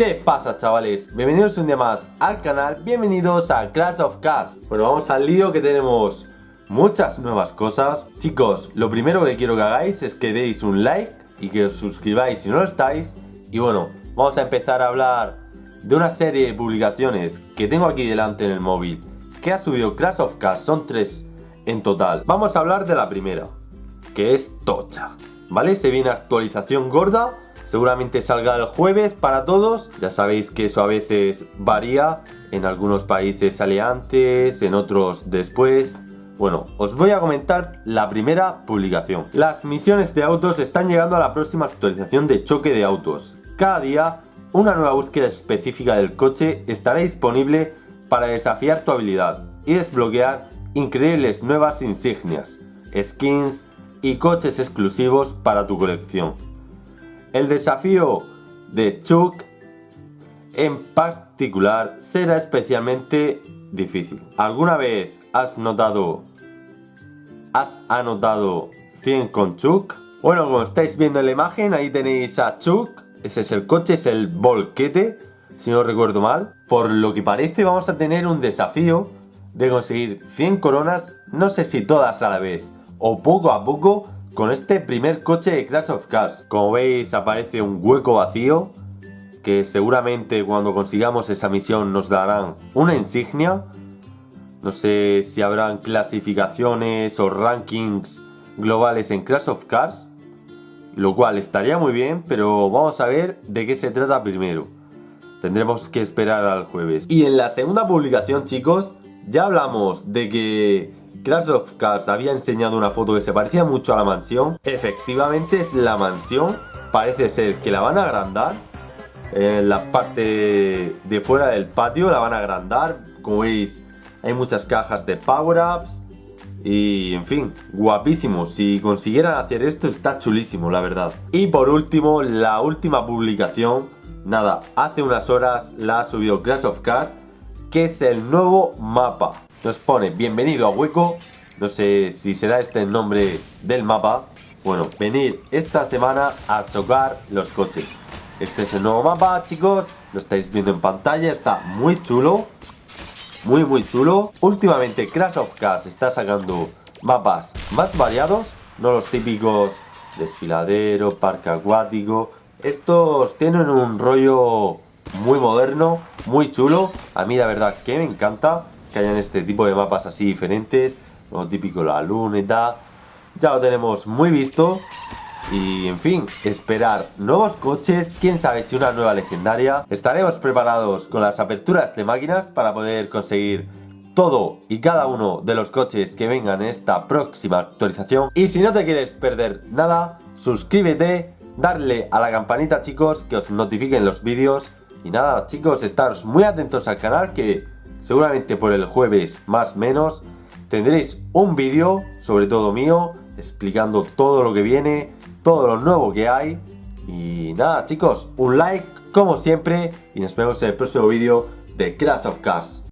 ¿Qué pasa chavales? Bienvenidos un día más al canal, bienvenidos a Clash of Cars Bueno, vamos al lío que tenemos. Muchas nuevas cosas. Chicos, lo primero que quiero que hagáis es que deis un like y que os suscribáis si no lo estáis. Y bueno, vamos a empezar a hablar de una serie de publicaciones que tengo aquí delante en el móvil. Que ha subido Clash of Cars, son tres en total. Vamos a hablar de la primera, que es Tocha ¿Vale? Se viene actualización gorda Seguramente salga el jueves para todos. Ya sabéis que eso a veces varía. En algunos países sale antes, en otros después. Bueno, os voy a comentar la primera publicación. Las misiones de autos están llegando a la próxima actualización de choque de autos. Cada día, una nueva búsqueda específica del coche estará disponible para desafiar tu habilidad y desbloquear increíbles nuevas insignias, skins y coches exclusivos para tu colección. El desafío de Chuck en particular será especialmente difícil. ¿Alguna vez has notado, has anotado 100 con Chuck? Bueno, como estáis viendo en la imagen, ahí tenéis a Chuck. Ese es el coche, es el volquete, si no recuerdo mal. Por lo que parece vamos a tener un desafío de conseguir 100 coronas, no sé si todas a la vez o poco a poco, con este primer coche de Crash of Cars. Como veis aparece un hueco vacío que seguramente cuando consigamos esa misión nos darán una insignia. No sé si habrán clasificaciones o rankings globales en Crash of Cars. Lo cual estaría muy bien, pero vamos a ver de qué se trata primero. Tendremos que esperar al jueves. Y en la segunda publicación, chicos, ya hablamos de que Crash of Cars había enseñado una foto que se parecía mucho a la mansión. Efectivamente es la mansión. Parece ser que la van a agrandar. En la parte de fuera del patio la van a agrandar. Como veis, hay muchas cajas de power-ups. Y en fin, guapísimo. Si consiguieran hacer esto está chulísimo, la verdad. Y por último, la última publicación. Nada, hace unas horas la ha subido Crash of Cars. Que es el nuevo mapa nos pone bienvenido a Hueco. No sé si será este el nombre del mapa. Bueno, venir esta semana a chocar los coches. Este es el nuevo mapa, chicos. Lo estáis viendo en pantalla. Está muy chulo. Muy, muy chulo. Últimamente Crash of Cars está sacando mapas más variados. No los típicos desfiladero, parque acuático. Estos tienen un rollo muy moderno, muy chulo. A mí la verdad que me encanta que hayan este tipo de mapas así diferentes, lo típico la luneta, ya lo tenemos muy visto. Y en fin, esperar nuevos coches, quién sabe si una nueva legendaria. Estaremos preparados con las aperturas de máquinas para poder conseguir todo y cada uno de los coches que vengan en esta próxima actualización. Y si no te quieres perder nada, suscríbete, darle a la campanita chicos, que os notifiquen los vídeos. Y nada chicos, estaros muy atentos al canal que seguramente por el jueves más menos, tendréis un vídeo, sobre todo mío, explicando todo lo que viene, todo lo nuevo que hay. Y nada chicos, un like como siempre y nos vemos en el próximo vídeo de Crash of Cars.